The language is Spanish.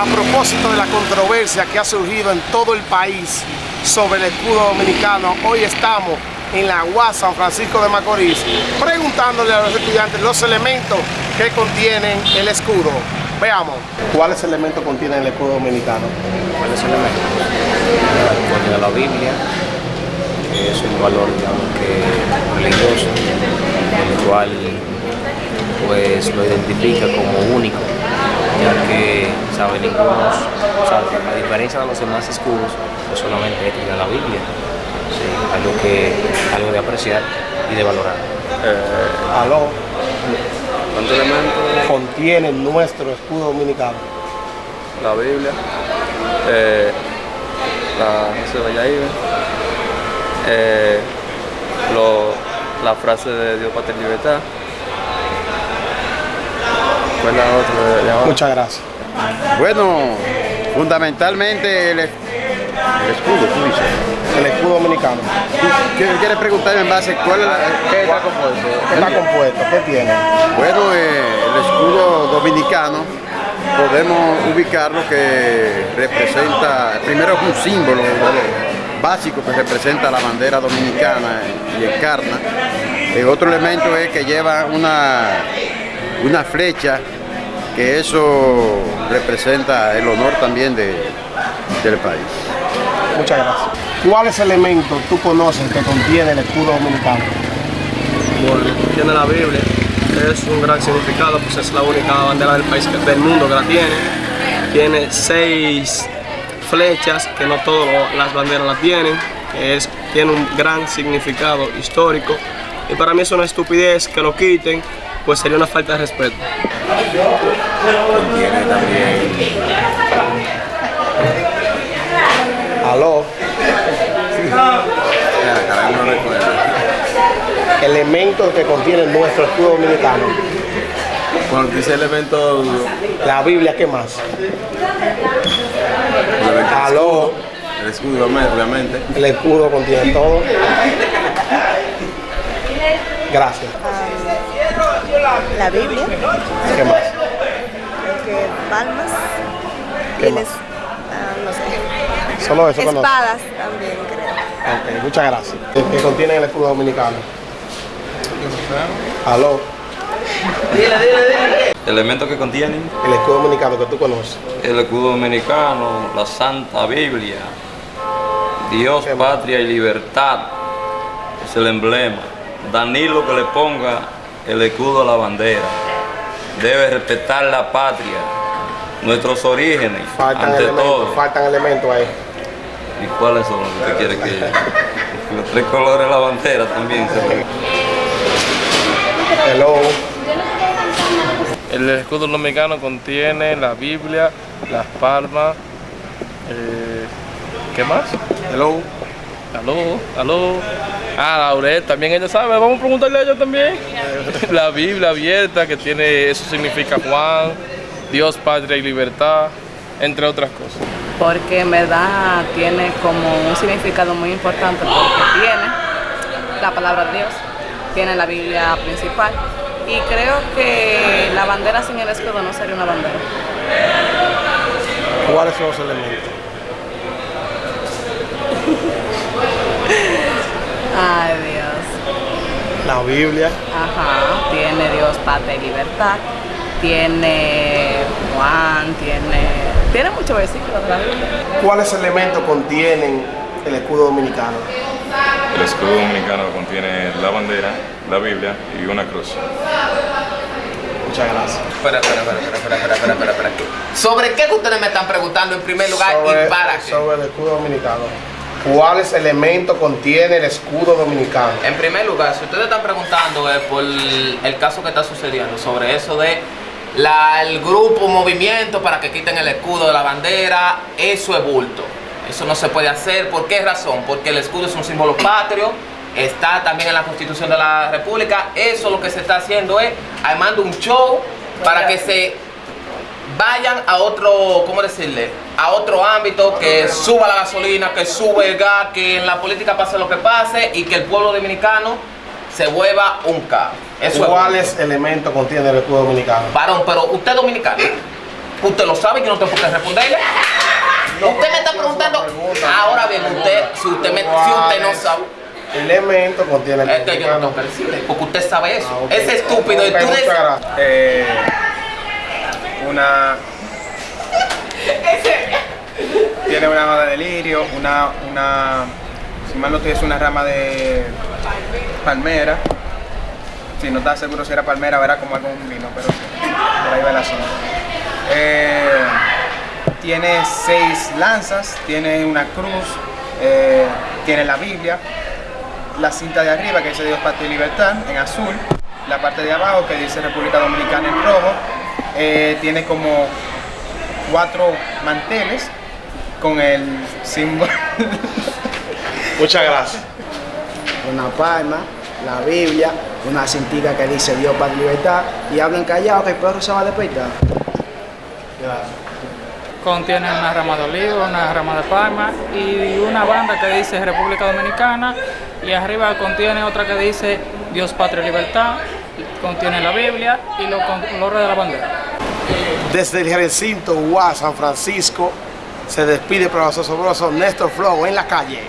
a propósito de la controversia que ha surgido en todo el país sobre el escudo dominicano, hoy estamos en la UAS San Francisco de Macorís preguntándole a los estudiantes los elementos que contienen el escudo. Veamos, ¿cuáles elementos contiene el escudo dominicano? ¿Cuáles elementos? Contiene la Biblia, que es un valor digamos, que religioso, el cual pues lo identifica como único, ya que sabe ninguno, o sea, a diferencia de los demás escudos, pues solamente este tiene la Biblia, sí, algo que algo de apreciar y de valorar. Eh, Aló, ¿Cuántos elementos? contiene nuestro escudo dominicano. La Biblia, eh, la José Valladolid, eh, la frase de Dios, Patria y Libertad. ¿Cuál es la otra de ahora? Muchas gracias. Bueno, fundamentalmente el, es- el escudo, tú dices. El escudo dominicano. ¿Qué quieres preguntarme en base cuál es la, qué está compuesto? ¿Qué está compuesto? ¿Qué tiene? Bueno, eh, el escudo dominicano podemos ubicarlo que representa, primero es un símbolo lo básico que representa la bandera dominicana y encarna. El otro elemento es que lleva una, una flecha, que eso representa el honor también de- del país. Muchas gracias. ¿Cuáles elementos tú conoces que contiene el escudo dominicano? Bueno, tiene la Biblia, es un gran significado, pues es la única bandera del país, del mundo que la tiene. Tiene seis flechas, que no todas las banderas la tienen, que es, tiene un gran significado histórico. Y para mí es una estupidez que lo quiten, pues sería una falta de respeto. Contiene también Aló, elementos que contiene nuestro escudo dominicano. Cuando dice elementos, La Biblia, ¿qué más? Aló, el escudo, obviamente. el escudo contiene todo. Gracias. La Biblia, ¿Qué más? creo que palmas, ¿Qué tienes, más? ah, no sé, Solo eso conozco. espadas también creo. Muchas gracias. ¿Qué contiene el escudo dominicano? Aló, Elementos que contienen el escudo dominicano que tú conoces. el escudo dominicano, la Santa Biblia, Dios, patria y libertad, es el emblema. Danilo que le ponga el escudo a la bandera. Debe respetar la patria, nuestros orígenes, Faltan ante elementos, todo. faltan elementos ahí. ¿Y cuáles son los que usted quiere que Los tres colores de la bandera también. Hello, El escudo dominicano contiene la Biblia, las palmas, eh, ¿qué más? hello. Aló, aló. Ah, Laurel, también ella sabe, vamos a preguntarle a ella también. La Biblia abierta, que tiene, eso significa Juan, Dios, patria y libertad, entre otras cosas. porque en verdad tiene como un significado muy importante porque tiene la palabra de Dios, tiene la Biblia principal y creo que la bandera sin el escudo no sería una bandera. ¿Cuáles son los elementos? Ay Dios. La Biblia, Ajá, tiene Dios, patria y libertad, tiene Juan, tiene, tiene muchos versículos de la Biblia. ¿cuáles elementos contienen el escudo dominicano? El escudo dominicano contiene la bandera, la Biblia y una cruz. Muchas gracias. Espera, espera, espera, espera, espera, espera, espera, espera. ¿Sobre qué que ustedes me están preguntando en primer lugar Sobre, y para qué? sobre el escudo dominicano. ¿Cuáles elementos contiene el escudo dominicano? En primer lugar, si ustedes están preguntando es por el caso que está sucediendo, sobre eso de el grupo, movimiento para que quiten el escudo de la bandera, eso es bulto. Eso no se puede hacer. ¿Por qué razón? Porque el escudo es un símbolo patrio, está también en la Constitución de la República. Eso lo que se está haciendo es armando un show para que se vayan a otro, ¿cómo decirle? A otro ámbito, que suba la gasolina, que sube el gas, que en la política pase lo que pase y que el pueblo dominicano se vuelva un caos. Eso es ¿Cuáles elementos contiene el escudo dominicano? Varón, pero usted es dominicano. Usted lo sabe y yo no tengo por qué responderle. usted me está preguntando. Ahora bien, usted, si usted, me, si usted no sabe. Elemento contiene el Es que yo no tengo que decirle, porque usted sabe eso. Es estúpido. Y tú dices. Eh, una tiene una rama de lirio, una, una, si mal no estoy, es una rama de palmera. Si no está seguro si era palmera, verá como algún vino, pero por ahí va el asunto. Eh, tiene seis lanzas, tiene una cruz, eh, tiene la Biblia, la cinta de arriba que dice Dios, Patria y Libertad en azul, la parte de abajo que dice República Dominicana en rojo, eh, tiene como cuatro manteles con el símbolo. Muchas gracias. una palma, la Biblia, una cintica que dice Dios para libertad y hablan callado que el perro se va a despertar. Contiene una rama de olivo, una rama de palma y una banda que dice República Dominicana y arriba contiene otra que dice Dios, Patria y Libertad, contiene la Biblia y los colores de la bandera. Desde el recinto UA San Francisco se despide el profesor Sobroso Néstor Flow en la calle.